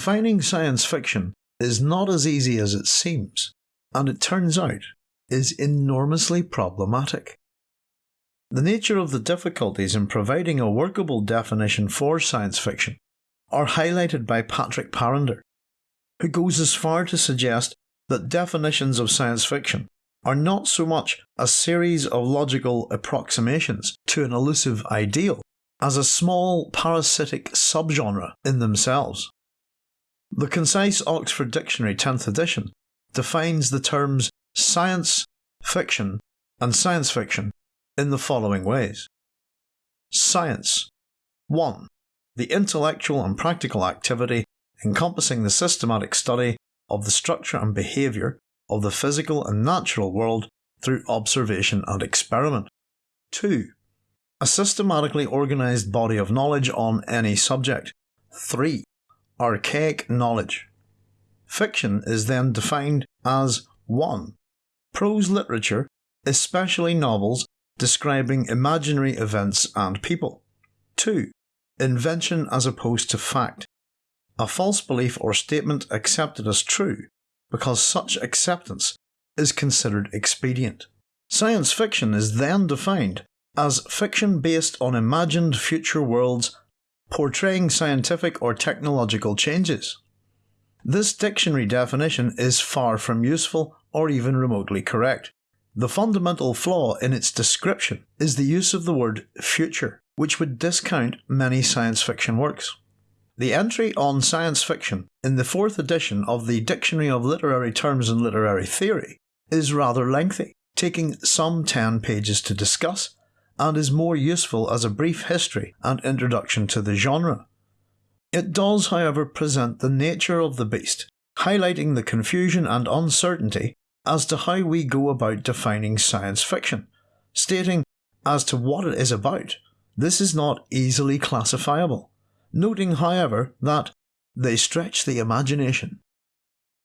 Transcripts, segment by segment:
Defining science fiction is not as easy as it seems, and it turns out is enormously problematic. The nature of the difficulties in providing a workable definition for science fiction are highlighted by Patrick Parrinder, who goes as far to suggest that definitions of science fiction are not so much a series of logical approximations to an elusive ideal as a small parasitic subgenre in themselves. The concise Oxford Dictionary 10th edition defines the terms science fiction and science fiction in the following ways. Science 1. The intellectual and practical activity encompassing the systematic study of the structure and behaviour of the physical and natural world through observation and experiment. 2. A systematically organised body of knowledge on any subject. 3 archaic knowledge. Fiction is then defined as 1. Prose literature, especially novels describing imaginary events and people. 2. Invention as opposed to fact. A false belief or statement accepted as true because such acceptance is considered expedient. Science fiction is then defined as fiction based on imagined future worlds portraying scientific or technological changes. This dictionary definition is far from useful or even remotely correct. The fundamental flaw in its description is the use of the word future, which would discount many science fiction works. The entry on science fiction in the fourth edition of the Dictionary of Literary Terms and Literary Theory is rather lengthy, taking some 10 pages to discuss and is more useful as a brief history and introduction to the genre. It does, however, present the nature of the beast, highlighting the confusion and uncertainty as to how we go about defining science fiction, stating as to what it is about, this is not easily classifiable, noting, however, that they stretch the imagination.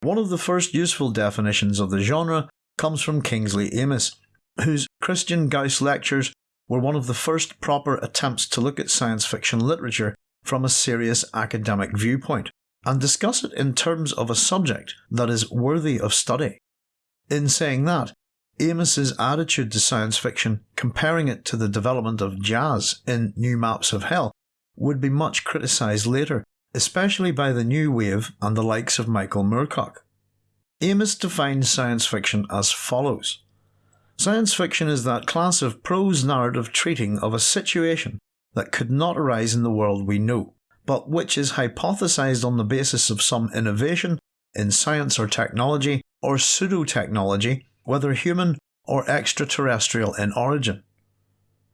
One of the first useful definitions of the genre comes from Kingsley Amis, whose Christian Gauss lectures were one of the first proper attempts to look at science fiction literature from a serious academic viewpoint and discuss it in terms of a subject that is worthy of study. In saying that, Amis's attitude to science fiction, comparing it to the development of jazz in New Maps of Hell, would be much criticised later, especially by the New Wave and the likes of Michael Moorcock. Amis defines science fiction as follows Science fiction is that class of prose narrative treating of a situation that could not arise in the world we know, but which is hypothesized on the basis of some innovation in science or technology or pseudo-technology, whether human or extraterrestrial in origin.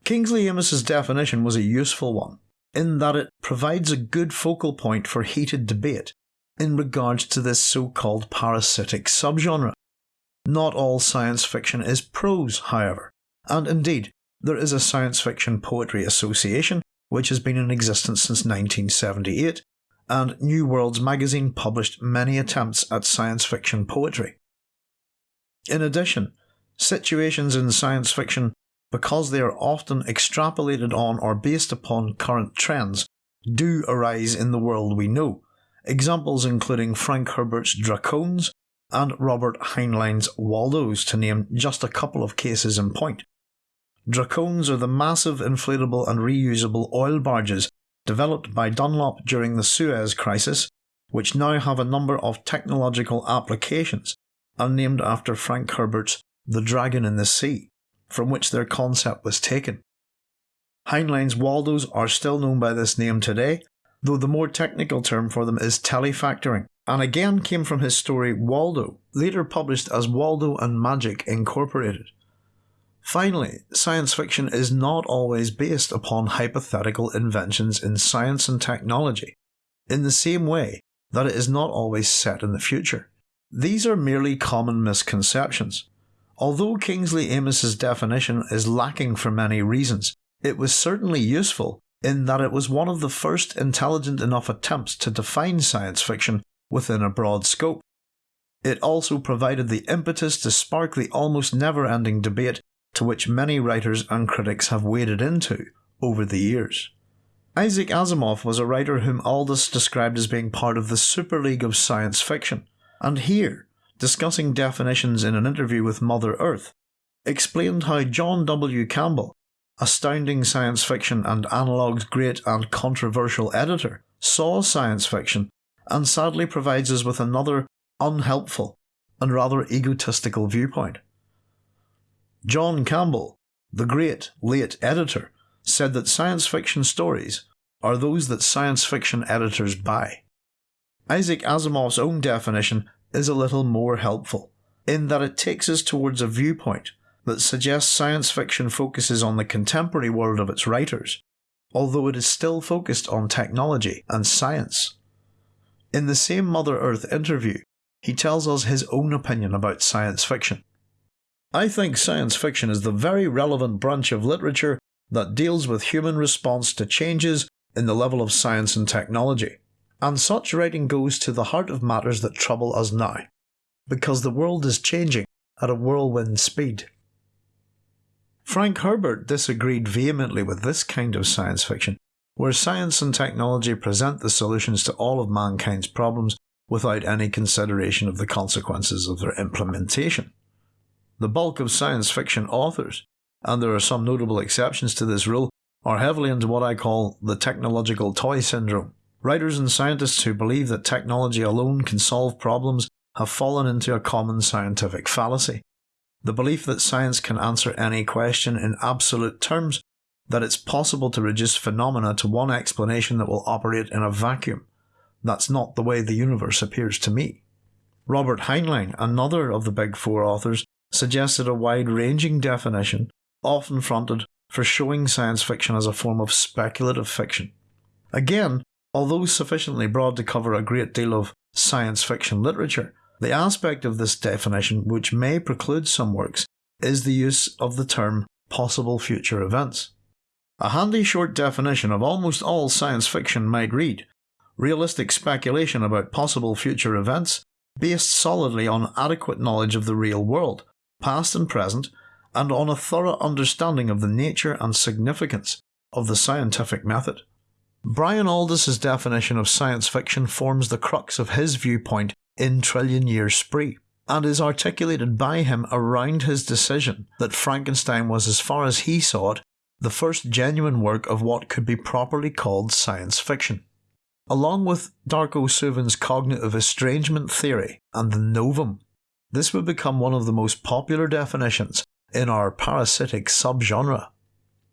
Kingsley Amis's definition was a useful one, in that it provides a good focal point for heated debate in regards to this so-called parasitic subgenre. Not all science fiction is prose, however, and indeed, there is a Science Fiction Poetry Association which has been in existence since 1978, and New Worlds magazine published many attempts at science fiction poetry. In addition, situations in science fiction, because they are often extrapolated on or based upon current trends, do arise in the world we know, examples including Frank Herbert's Dracones and Robert Heinlein's Waldos, to name just a couple of cases in point. Dracones are the massive inflatable and reusable oil barges developed by Dunlop during the Suez Crisis, which now have a number of technological applications and named after Frank Herbert's The Dragon in the Sea, from which their concept was taken. Heinlein's Waldos are still known by this name today, though the more technical term for them is telefactoring and again came from his story Waldo, later published as Waldo and Magic Incorporated. Finally, science fiction is not always based upon hypothetical inventions in science and technology, in the same way that it is not always set in the future. These are merely common misconceptions. Although Kingsley Amis's definition is lacking for many reasons, it was certainly useful in that it was one of the first intelligent enough attempts to define science fiction within a broad scope. It also provided the impetus to spark the almost never ending debate to which many writers and critics have waded into over the years. Isaac Asimov was a writer whom Aldiss described as being part of the super league of science fiction, and here, discussing definitions in an interview with Mother Earth, explained how John W. Campbell, astounding science fiction and Analog's great and controversial editor, saw science fiction and sadly provides us with another unhelpful and rather egotistical viewpoint. John Campbell, the great late editor, said that science fiction stories are those that science fiction editors buy. Isaac Asimov's own definition is a little more helpful, in that it takes us towards a viewpoint that suggests science fiction focuses on the contemporary world of its writers, although it is still focused on technology and science. In the same Mother Earth interview, he tells us his own opinion about science fiction. I think science fiction is the very relevant branch of literature that deals with human response to changes in the level of science and technology. And such writing goes to the heart of matters that trouble us now, because the world is changing at a whirlwind speed. Frank Herbert disagreed vehemently with this kind of science fiction, where science and technology present the solutions to all of mankind's problems without any consideration of the consequences of their implementation. The bulk of science fiction authors, and there are some notable exceptions to this rule, are heavily into what I call the technological toy syndrome. Writers and scientists who believe that technology alone can solve problems have fallen into a common scientific fallacy. The belief that science can answer any question in absolute terms, that it's possible to reduce phenomena to one explanation that will operate in a vacuum. That's not the way the universe appears to me. Robert Heinlein, another of the big four authors, suggested a wide ranging definition, often fronted for showing science fiction as a form of speculative fiction. Again, although sufficiently broad to cover a great deal of science fiction literature, the aspect of this definition which may preclude some works is the use of the term possible future events. A handy short definition of almost all science fiction might read realistic speculation about possible future events based solidly on adequate knowledge of the real world, past and present, and on a thorough understanding of the nature and significance of the scientific method. Brian Aldiss's definition of science fiction forms the crux of his viewpoint in Trillion Year Spree, and is articulated by him around his decision that Frankenstein was, as far as he saw it, the first genuine work of what could be properly called science fiction. Along with Darko Suvin's cognitive estrangement theory and the novum, this would become one of the most popular definitions in our parasitic subgenre.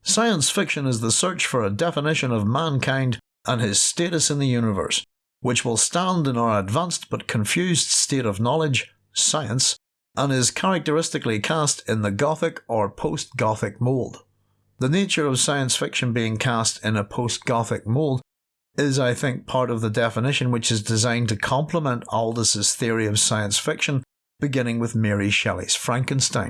Science fiction is the search for a definition of mankind and his status in the universe, which will stand in our advanced but confused state of knowledge, science, and is characteristically cast in the Gothic or post Gothic mould. The nature of science fiction being cast in a post Gothic mould is, I think, part of the definition which is designed to complement Aldiss's theory of science fiction, beginning with Mary Shelley's Frankenstein.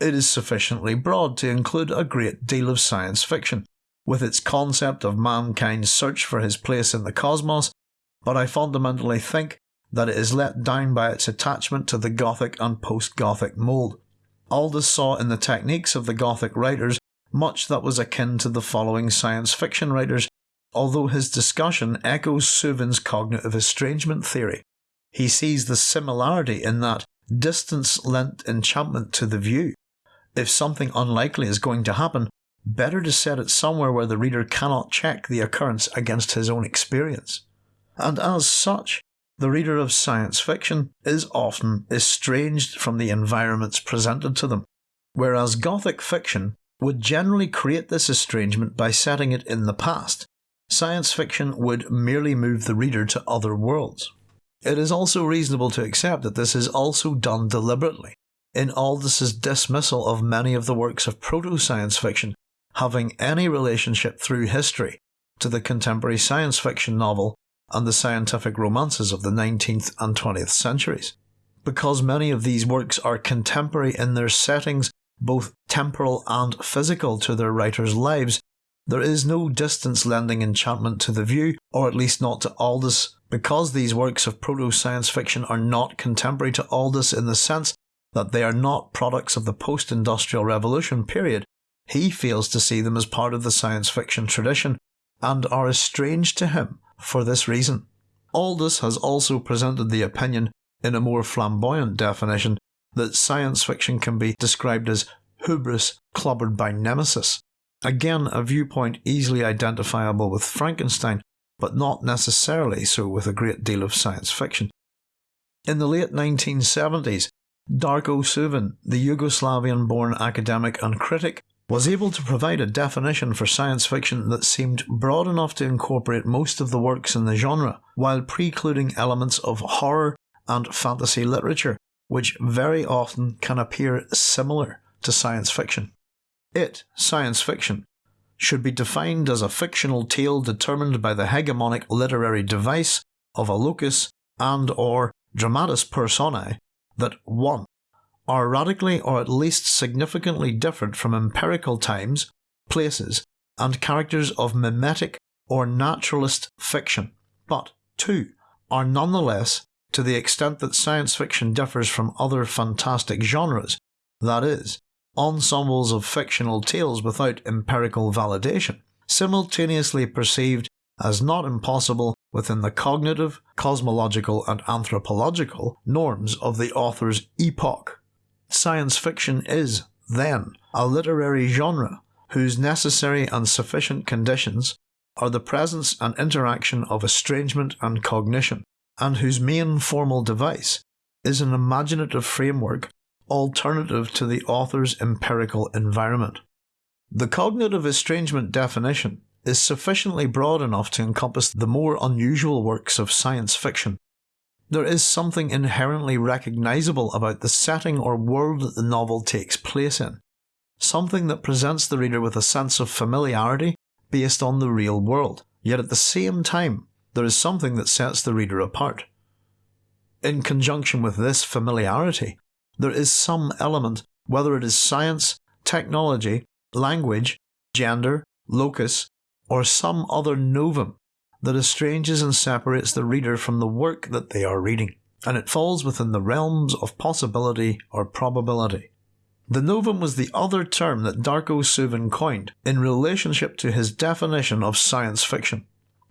It is sufficiently broad to include a great deal of science fiction, with its concept of mankind's search for his place in the cosmos but I fundamentally think that it is let down by its attachment to the Gothic and post Gothic mould. Aldiss saw in the techniques of the Gothic writers much that was akin to the following science fiction writers, although his discussion echoes Suvin's cognitive estrangement theory. He sees the similarity in that distance lent enchantment to the view. If something unlikely is going to happen, better to set it somewhere where the reader cannot check the occurrence against his own experience and as such, the reader of science fiction is often estranged from the environments presented to them, whereas Gothic fiction would generally create this estrangement by setting it in the past. Science fiction would merely move the reader to other worlds. It is also reasonable to accept that this is also done deliberately, in Aldiss's dismissal of many of the works of proto science fiction having any relationship through history to the contemporary science fiction novel and the scientific romances of the 19th and 20th centuries. Because many of these works are contemporary in their settings, both temporal and physical to their writers' lives, there is no distance lending enchantment to the view, or at least not to Aldiss, because these works of proto science fiction are not contemporary to Aldiss in the sense that they are not products of the post industrial revolution period. He fails to see them as part of the science fiction tradition and are estranged to him for this reason. Aldiss has also presented the opinion, in a more flamboyant definition, that science fiction can be described as hubris clobbered by nemesis. Again, a viewpoint easily identifiable with Frankenstein, but not necessarily so with a great deal of science fiction. In the late 1970s, Darko Suvin, the Yugoslavian born academic and critic, was able to provide a definition for science fiction that seemed broad enough to incorporate most of the works in the genre, while precluding elements of horror and fantasy literature, which very often can appear similar to science fiction. It, science fiction, should be defined as a fictional tale determined by the hegemonic literary device of a locus and or dramatis personae that 1 are radically or at least significantly different from empirical times, places, and characters of mimetic or naturalist fiction, but 2 are nonetheless, to the extent that science fiction differs from other fantastic genres, that is, ensembles of fictional tales without empirical validation, simultaneously perceived as not impossible within the cognitive, cosmological, and anthropological norms of the author's epoch. Science fiction is, then, a literary genre whose necessary and sufficient conditions are the presence and interaction of estrangement and cognition, and whose main formal device is an imaginative framework alternative to the author's empirical environment. The cognitive estrangement definition is sufficiently broad enough to encompass the more unusual works of science fiction, there is something inherently recognisable about the setting or world that the novel takes place in, something that presents the reader with a sense of familiarity based on the real world, yet at the same time, there is something that sets the reader apart. In conjunction with this familiarity, there is some element, whether it is science, technology, language, gender, locus, or some other novum that estranges and separates the reader from the work that they are reading, and it falls within the realms of possibility or probability. The novum was the other term that Darko Suvin coined in relationship to his definition of science fiction.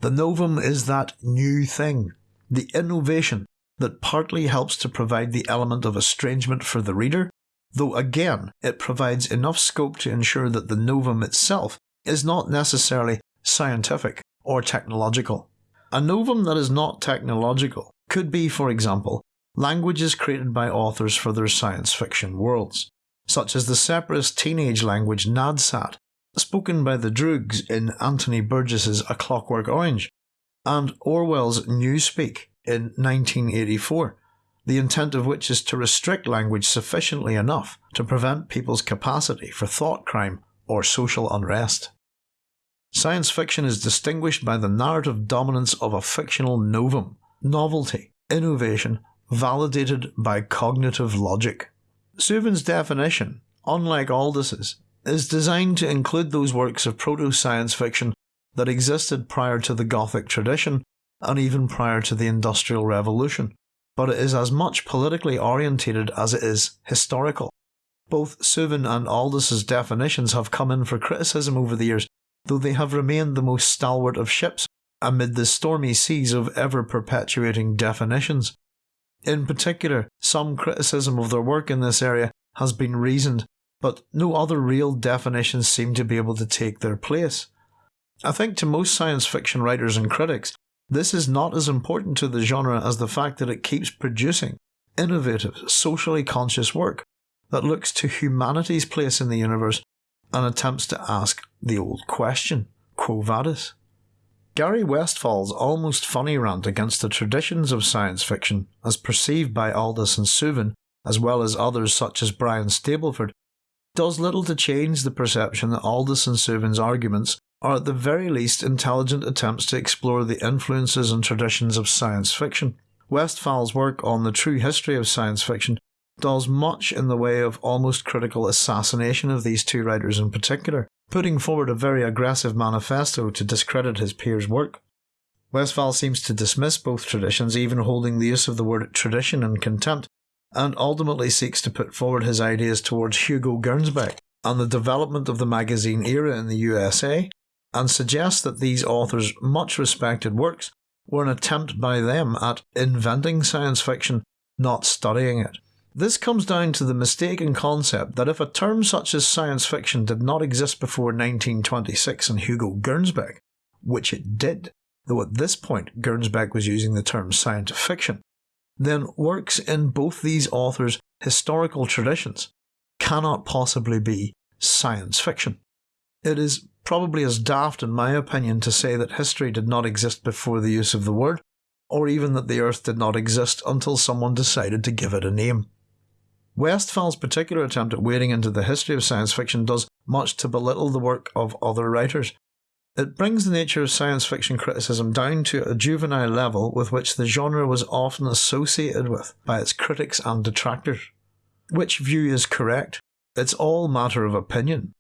The novum is that new thing, the innovation that partly helps to provide the element of estrangement for the reader, though again it provides enough scope to ensure that the novum itself is not necessarily scientific or technological. A novum that is not technological could be, for example, languages created by authors for their science fiction worlds, such as the separatist teenage language Nadsat, spoken by the Droogs in Anthony Burgess's A Clockwork Orange, and Orwell's Newspeak in 1984, the intent of which is to restrict language sufficiently enough to prevent people's capacity for thought crime or social unrest. Science fiction is distinguished by the narrative dominance of a fictional novum, novelty, innovation, validated by cognitive logic. Suvin's definition, unlike Aldiss's, is designed to include those works of proto science fiction that existed prior to the Gothic tradition and even prior to the Industrial Revolution, but it is as much politically orientated as it is historical. Both Suvin and Aldiss's definitions have come in for criticism over the years though they have remained the most stalwart of ships amid the stormy seas of ever perpetuating definitions. In particular, some criticism of their work in this area has been reasoned, but no other real definitions seem to be able to take their place. I think to most science fiction writers and critics, this is not as important to the genre as the fact that it keeps producing innovative, socially conscious work that looks to humanity's place in the universe and attempts to ask the old question Quo vadis? Gary Westfahl's almost funny rant against the traditions of science fiction, as perceived by Aldiss and Suvin, as well as others such as Brian Stableford, does little to change the perception that Aldiss and Suvin's arguments are at the very least intelligent attempts to explore the influences and traditions of science fiction. Westfahl's work on the true history of science fiction does much in the way of almost critical assassination of these two writers in particular, putting forward a very aggressive manifesto to discredit his peers' work. Westfahl seems to dismiss both traditions, even holding the use of the word tradition in contempt, and ultimately seeks to put forward his ideas towards Hugo Gernsback and the development of the magazine era in the USA, and suggests that these authors' much respected works were an attempt by them at inventing science fiction, not studying it. This comes down to the mistaken concept that if a term such as science fiction did not exist before 1926 in Hugo Gernsback, which it did, though at this point Gernsback was using the term science fiction, then works in both these authors' historical traditions cannot possibly be science fiction. It is probably as daft, in my opinion, to say that history did not exist before the use of the word, or even that the earth did not exist until someone decided to give it a name. Westfahl's particular attempt at wading into the history of science fiction does much to belittle the work of other writers. It brings the nature of science fiction criticism down to a juvenile level with which the genre was often associated with by its critics and detractors. Which view is correct? It's all matter of opinion.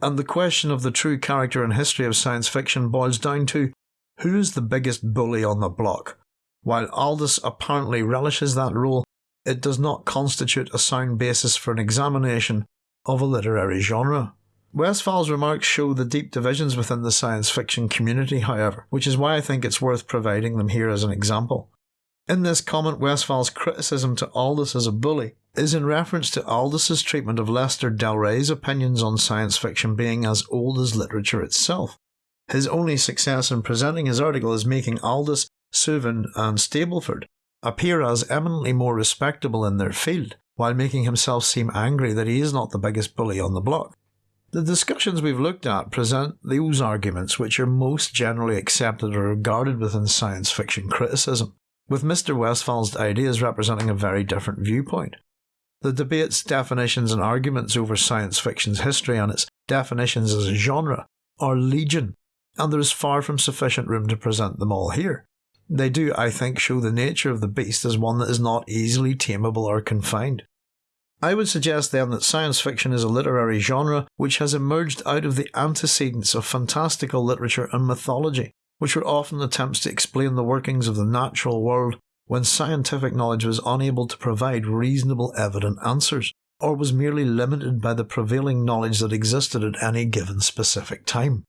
And the question of the true character and history of science fiction boils down to who is the biggest bully on the block? While Aldiss apparently relishes that role, it does not constitute a sound basis for an examination of a literary genre. Westfahl's remarks show the deep divisions within the science fiction community, however, which is why I think it's worth providing them here as an example. In this comment, Westfahl's criticism to Aldiss as a bully is in reference to Aldiss's treatment of Lester Del Rey's opinions on science fiction being as old as literature itself. His only success in presenting his article is making Aldiss, Suvin, and Stableford appear as eminently more respectable in their field, while making himself seem angry that he is not the biggest bully on the block. The discussions we've looked at present those arguments which are most generally accepted or regarded within science fiction criticism, with Mr. Westfahl's ideas representing a very different viewpoint. The debates, definitions, and arguments over science fiction's history and its definitions as a genre are legion, and there is far from sufficient room to present them all here. They do, I think, show the nature of the beast as one that is not easily tameable or confined. I would suggest then that science fiction is a literary genre which has emerged out of the antecedents of fantastical literature and mythology, which were often attempts to explain the workings of the natural world when scientific knowledge was unable to provide reasonable evident answers, or was merely limited by the prevailing knowledge that existed at any given specific time.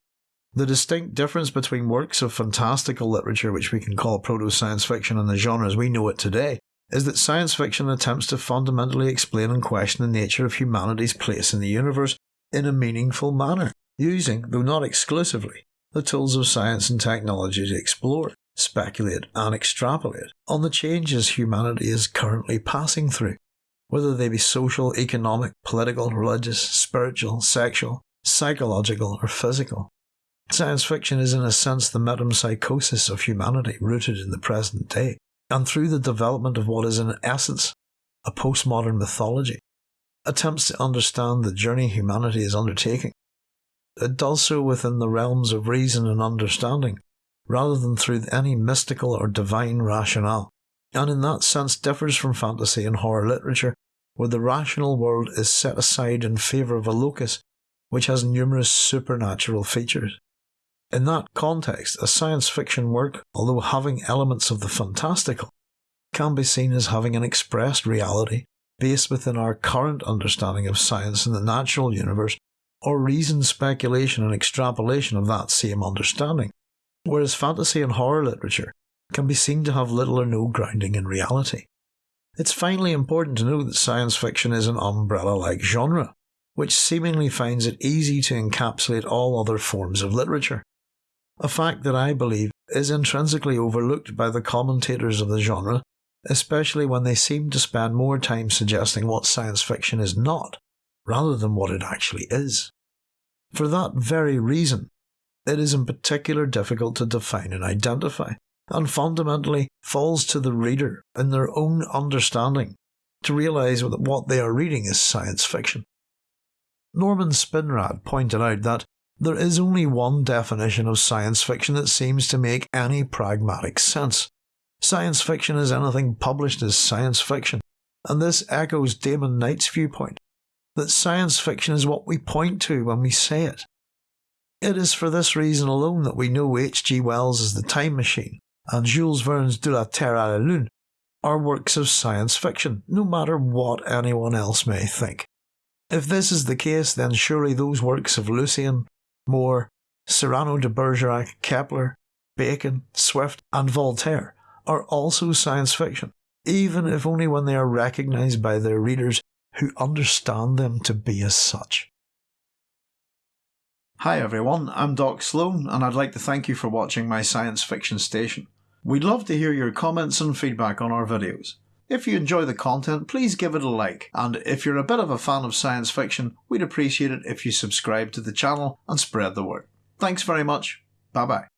The distinct difference between works of fantastical literature, which we can call proto science fiction, and the genre as we know it today, is that science fiction attempts to fundamentally explain and question the nature of humanity's place in the universe in a meaningful manner, using, though not exclusively, the tools of science and technology to explore, speculate, and extrapolate on the changes humanity is currently passing through, whether they be social, economic, political, religious, spiritual, sexual, psychological, or physical. Science fiction is, in a sense, the metempsychosis of humanity rooted in the present day, and through the development of what is, in essence, a postmodern mythology, attempts to understand the journey humanity is undertaking. It does so within the realms of reason and understanding, rather than through any mystical or divine rationale, and in that sense differs from fantasy and horror literature, where the rational world is set aside in favour of a locus which has numerous supernatural features. In that context, a science fiction work, although having elements of the fantastical, can be seen as having an expressed reality based within our current understanding of science and the natural universe, or reasoned speculation and extrapolation of that same understanding, whereas fantasy and horror literature can be seen to have little or no grounding in reality. It's finally important to note that science fiction is an umbrella like genre, which seemingly finds it easy to encapsulate all other forms of literature a fact that I believe is intrinsically overlooked by the commentators of the genre, especially when they seem to spend more time suggesting what science fiction is not, rather than what it actually is. For that very reason, it is in particular difficult to define and identify, and fundamentally falls to the reader in their own understanding to realise that what they are reading is science fiction. Norman Spinrad pointed out that there is only one definition of science fiction that seems to make any pragmatic sense. Science fiction is anything published as science fiction, and this echoes Damon Knight's viewpoint that science fiction is what we point to when we say it. It is for this reason alone that we know H.G. Wells' as The Time Machine and Jules Verne's De la Terre à la Lune are works of science fiction, no matter what anyone else may think. If this is the case, then surely those works of Lucian, Moore, Cyrano de Bergerac, Kepler, Bacon, Swift, and Voltaire are also science fiction, even if only when they are recognised by their readers who understand them to be as such. Hi everyone, I'm Doc Sloan, and I'd like to thank you for watching my science fiction station. We'd love to hear your comments and feedback on our videos. If you enjoy the content, please give it a like, and if you're a bit of a fan of science fiction, we'd appreciate it if you subscribe to the channel and spread the word. Thanks very much. Bye bye.